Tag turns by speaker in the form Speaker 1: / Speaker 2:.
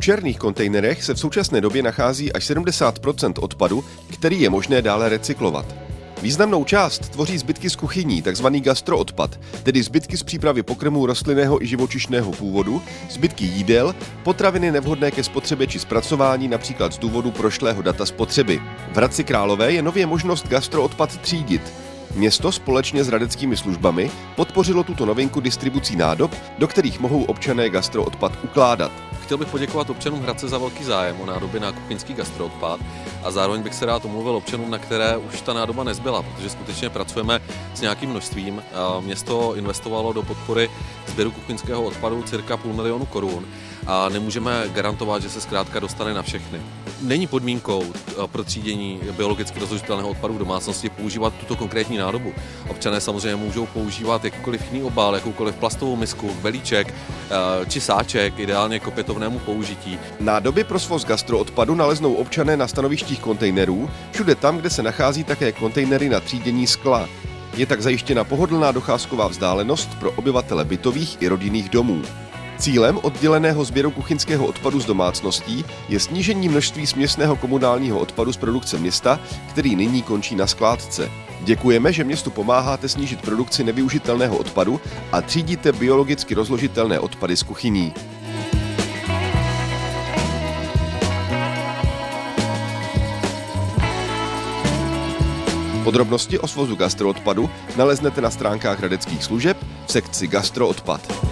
Speaker 1: V černých kontejnerech se v současné době nachází až 70% odpadu, který je možné dále recyklovat. Významnou část tvoří zbytky z kuchyní, takzvaný gastroodpad, tedy zbytky z přípravy pokrmů rostlinného i živočišného původu, zbytky jídel, potraviny nevhodné ke spotřebě či zpracování, například z důvodu prošlého data spotřeby. V Hradci Králové je nově možnost gastroodpad třídit. Město společně s radeckými službami podpořilo tuto novinku distribucí nádob, do kterých mohou občané gastroodpad ukládat.
Speaker 2: Chtěl bych poděkovat občanům Hradce za velký zájem o nádoby na kuchyňský gastroodpad a zároveň bych se rád omluvil občanům, na které už ta nádoba nezbyla, protože skutečně pracujeme s nějakým množstvím. Město investovalo do podpory sběru kuchyňského odpadu cirka půl milionu korun a nemůžeme garantovat, že se zkrátka dostane na všechny. Není podmínkou eh, pro třídění biologicky rozložitelného odpadu v domácnosti používat tuto konkrétní nádobu. Občané samozřejmě můžou používat jakýkoliv jiný obal, jakoukoliv plastovou misku, belíček eh, či sáček, ideálně k opětovnému použití.
Speaker 1: Nádoby pro svoz gastroodpadu naleznou občané na stanovištích kontejnerů, všude tam, kde se nachází také kontejnery na třídění skla. Je tak zajištěna pohodlná docházková vzdálenost pro obyvatele bytových i rodinných domů. Cílem odděleného sběru kuchyňského odpadu z domácností je snížení množství směsného komunálního odpadu z produkce města, který nyní končí na skládce. Děkujeme, že městu pomáháte snížit produkci nevyužitelného odpadu a třídíte biologicky rozložitelné odpady z kuchyní. Podrobnosti o svozu gastroodpadu naleznete na stránkách radeckých služeb v sekci gastroodpad.